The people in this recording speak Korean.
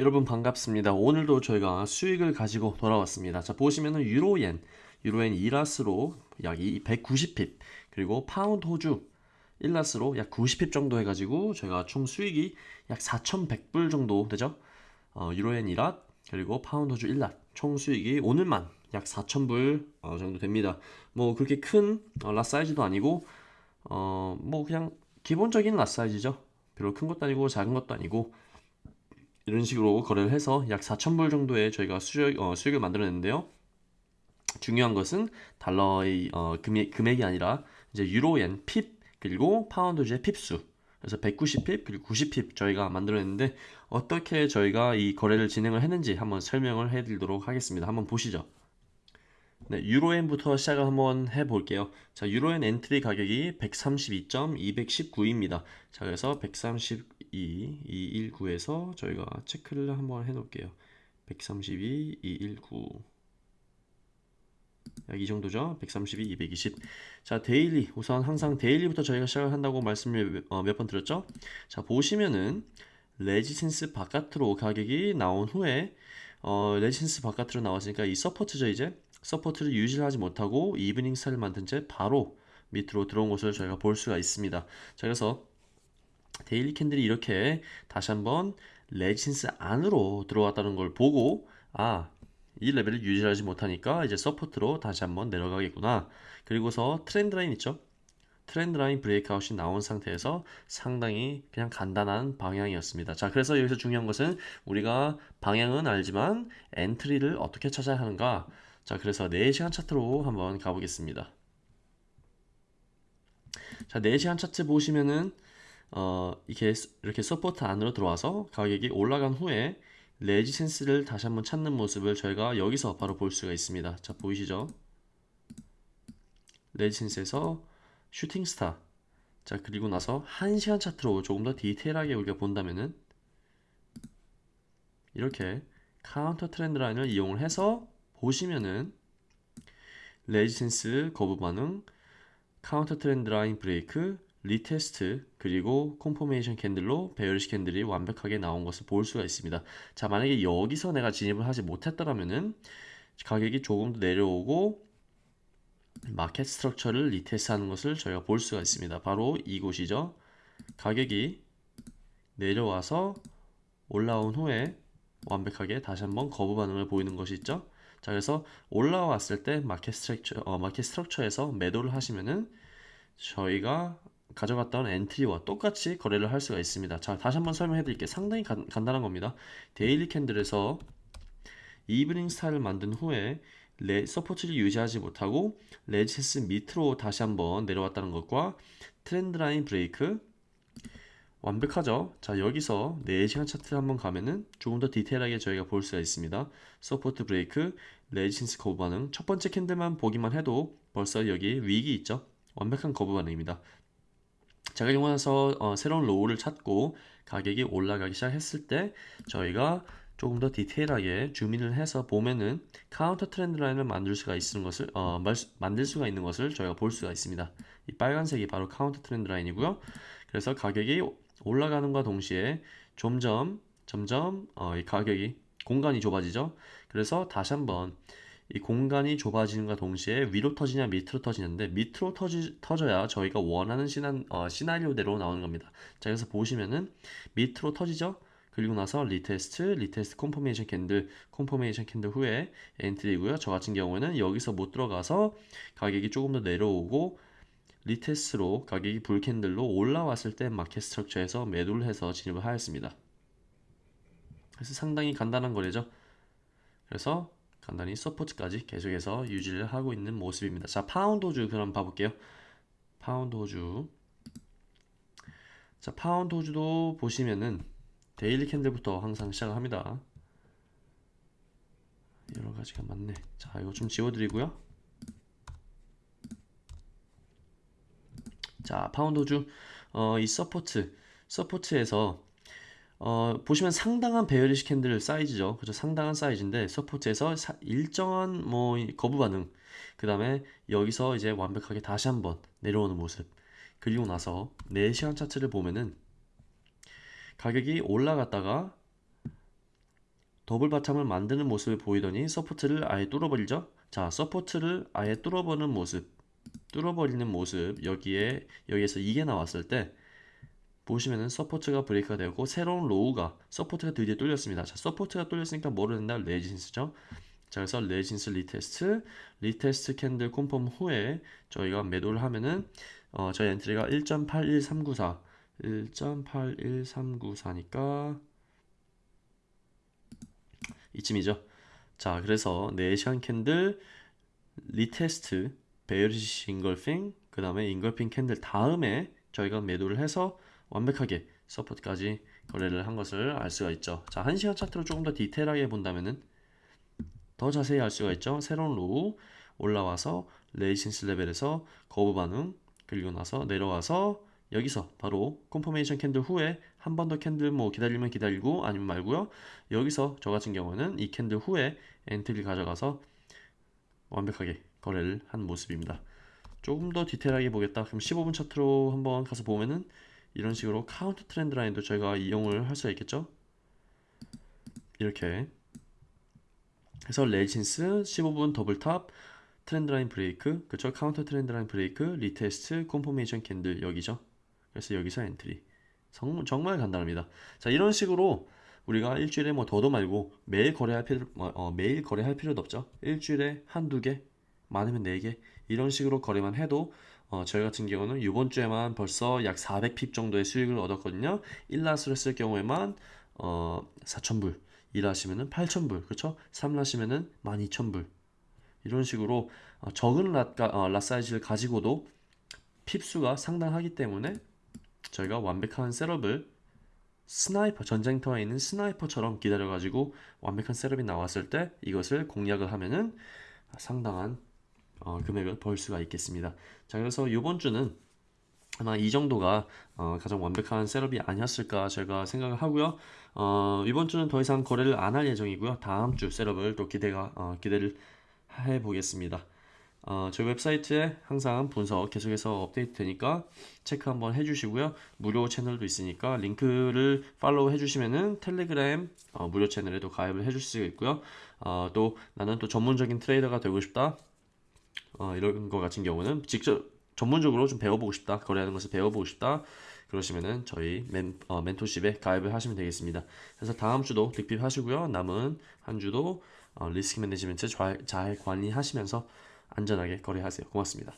여러분 반갑습니다. 오늘도 저희가 수익을 가지고 돌아왔습니다. 자 보시면은 유로엔, 유로엔 2 lot으로 약 190 pip 그리고 파운드 호주 1 lot으로 약 90 pip 정도 해가지고 저희가 총 수익이 약 4,100불 정도 되죠. 어, 유로엔 2 lot 그리고 파운드 호주 1 lot 총 수익이 오늘만 약 4,000불 어, 정도 됩니다. 뭐 그렇게 큰 어, lot 사이즈도 아니고 어, 뭐 그냥 기본적인 lot 사이즈죠. 별로 큰 것도 아니고 작은 것도 아니고 이런 식으로 거래를 해서 약 4,000불 정도의 저희가 수익, 어, 수익을 만들어냈는데요. 중요한 것은 달러의 어, 금액, 금액이 아니라 이제 유로엔 pip 그리고 파운드 호주의 pip수 그래서 190 pip 그리고 90 pip 저희가 만들어냈는데 어떻게 저희가 이 거래를 진행을 했는지 한번 설명을 해드리도록 하겠습니다. 한번 보시죠. 네, 유로엔부터 시작을 한번 해볼게요. 자, 유로엔 entry 가격이 132.219입니다. 자, 그래서 132.219에서 저희가 체크를 한번 해 놓을게요. 132.219. 약 이 정도죠. 132, 220. 자, daily. 우선 항상 daily부터 저희가 시작을 한다고 말씀을 어, 몇번 드렸죠. 자, 보시면은 resistance 바깥으로 가격이 나온 후에 어, resistance 바깥으로 나왔으니까 이 support죠, 이제. support를 유지를 하지 못하고 evening star를 만든 채 바로 밑으로 들어온 것을 저희가 볼 수가 있습니다. 자, 그래서 daily candle이 이렇게 다시 한번 resistance 안으로 들어왔다는 걸 보고 아, 이 레벨을 유지하지 못하니까 이제 support로 다시 한번 내려가겠구나. 그리고서 trend line 있죠? trend line breakout이 나온 상태에서 상당히 그냥 간단한 방향이었습니다. 자, 그래서 여기서 중요한 것은 우리가 방향은 알지만 entry를 어떻게 찾아야 하는가? 자, 그래서 4시간 차트로 한번 가보겠습니다. 자, 4시간 차트 보시면은 어, 이렇게 이렇게 support 안으로 들어와서 가격이 올라간 후에 resistance를 다시 한번 찾는 모습을 저희가 여기서 바로 볼 수가 있습니다. 자, 보이시죠? resistance에서 shooting star. 자, 그리고 나서 1시간 차트로 조금 더 디테일하게 우리가 본다면은 이렇게 counter trend line을 이용을 해서 보시면은 resistance 거부 반응, counter trend line break, retest 그리고 confirmation candle로 bearish candle이 완벽하게 나온 것을 볼 수가 있습니다. 자 만약에 여기서 내가 진입을 하지 못했더라면은 가격이 조금 더 내려오고 market structure를 retest 하는 것을 저희가 볼 수가 있습니다. 바로 이곳이죠. 가격이 내려와서 올라온 후에 완벽하게 다시 한번 거부 반응을 보이는 것이 있죠. 자 그래서 올라왔을 때 market structure 어, market structure에서 매도를 하시면은 저희가 가져갔던 entry와 똑같이 거래를 할 수가 있습니다. 자 다시 한번 설명해 드릴게요. 상당히 간, 간단한 겁니다. daily candle에서 evening star를 만든 후에 레, support를 유지하지 못하고 resistance 밑으로 다시 한번 내려왔다는 것과 trend line break 완벽하죠? 자 여기서 4시간 차트 한번 가면은 조금 더 디테일하게 저희가 볼 수가 있습니다. support break, resistance 거부 반응 첫 번째 candle만 보기만 해도 벌써 여기 wick이 있죠? 완벽한 거부 반응입니다. 자 그리고 나서 어, 새로운 low를 찾고 가격이 올라가기 시작했을 때 저희가 조금 더 디테일하게 zoom in을 해서 보면은 counter trend line을 만들 수가 있는 것을 어, 만들 수가 있는 것을 저희가 볼 수가 있습니다. 이 빨간색이 바로 counter trend line이고요. 그래서 가격이 올라가는과 동시에 점점 점점 어, 이 가격이 공간이 좁아지죠. 그래서 다시 한번 이 공간이 좁아지는과 동시에 위로 터지냐 밑으로 터지는데 밑으로 터지, 터져야 저희가 원하는 시나, 어, 시나리오대로 나오는 겁니다. 자 그래서 보시면은 밑으로 터지죠. 그리고 나서 retest, retest confirmation candle, confirmation candle 후에 entry고요. 저 같은 경우에는 여기서 못 들어가서 가격이 조금 더 내려오고 retest로 가격이 bull candle로 올라왔을 때 market structure에서 매도를 해서 진입을 하였습니다. 그래서 상당히 간단한 거래죠. 그래서 간단히 support까지 계속해서 유지를 하고 있는 모습입니다. 자, 파운드 호주 그럼 봐볼게요. 파운드 호주. 자, 파운드 호주도 보시면은 daily candle부터 항상 시작을 합니다. 여러 가지가 많네. 자, 이거 좀 지워드리고요. 자, 파운드 호주. 어, 이 support. support에서 어, 보시면 상당한 bearish candle 사이즈죠. 그죠? 상당한 사이즈인데 support에서 사, 일정한 뭐 거부 반응. 그 다음에 여기서 이제 완벽하게 다시 한번 내려오는 모습. 그리고 나서 4시간 차트를 보면은 가격이 올라갔다가 double bottom을 만드는 모습을 보이더니 support를 아예 뚫어버리죠. 자, support를 아예 뚫어버리는 모습, 뚫어버리는 모습 여기에 여기에서 이게 나왔을 때 보시면은 support가 break가 되고 새로운 low가 support가 드디어 뚫렸습니다. 자, support가 뚫렸으니까 뭐를 한다? resistance죠. 자, 그래서 resistance retest, retest candle confirm 후에 저희가 매도를 하면은 어, 저희 entry가 1.81394, 1.81394니까 이쯤이죠. 자, 그래서 4시간 candle retest bearish engulfing 그 다음에 engulfing candle 다음에 저희가 매도를 해서 완벽하게 support까지 거래를 한 것을 알 수가 있죠. 자, 1시간 차트로 조금 더 디테일하게 본다면은 더 자세히 알 수가 있죠. 새로운 low 올라와서 resistance 레벨에서 거부 반응 그리고 나서 내려와서 여기서 바로 confirmation candle 후에 한 번 더 candle 뭐 기다리면 기다리고 아니면 말고요. 여기서 저 같은 경우는 이 candle 후에 entry 가져가서 완벽하게 거래를 한 모습입니다. 조금 더 디테일하게 보겠다. 그럼 15분 차트로 한번 가서 보면은 이런 식으로 counter trend line도 저희가 이용을 할 수가 있겠죠. 이렇게. 그래서 resistance 15분 double top trend line break. 그쵸? counter trend line break retest confirmation candle 여기죠? 그래서 여기서 entry. 정, 정말 간단합니다. 자 이런 식으로 우리가 일주일에 뭐 더도 말고 매일 거래할 필요 어, 어, 매일 거래할 필요도 없죠? 일주일에 한두 개 많으면 네개 이런 식으로 거래만 해도 어, 저희 같은 경우는 이번 주에만 벌써 약 400 pip 정도의 수익을 얻었거든요. 1 lot을 했을 경우에만 어, 4,000불 2 하시면은 8,000불 그쵸? 3 하시면은 12,000불. 이런 식으로 어, 적은 lot, 어, lot 사이즈를 가지고도 pip수가 상당하기 때문에 저희가 완벽한 setup을 sniper 전쟁터에 있는 sniper처럼 기다려가지고 완벽한 setup이 나왔을 때 이것을 공략을 하면은 상당한 어, 금액을 벌 수가 있겠습니다. 자 그래서 이번 주는 아마 이 정도가 어, 가장 완벽한 setup이 아니었을까 제가 생각을 하고요. 어, 이번 주는 더 이상 거래를 안 할 예정이고요. 다음 주 setup을 또 기대가 어, 기대를 해 보겠습니다. 어, 저희 웹사이트에 항상 분석 계속해서 업데이트 되니까 체크 한번 해주시고요. 무료 채널도 있으니까 링크를 팔로우 해주시면은 텔레그램 어, 무료 채널에도 가입을 해줄 수 있고요. 어, 또 나는 또 전문적인 트레이더가 되고 싶다. 어, 이런 거 같은 경우는 직접 전문적으로 좀 배워보고 싶다. 거래하는 것을 배워보고 싶다. 그러시면은 저희 멘, 어, 멘토십에 가입을 하시면 되겠습니다. 그래서 다음 주도 득핍 하시고요. 남은 한 주도 어, 리스크 매니지먼트 잘, 잘 관리하시면서 안전하게 거래하세요. 고맙습니다.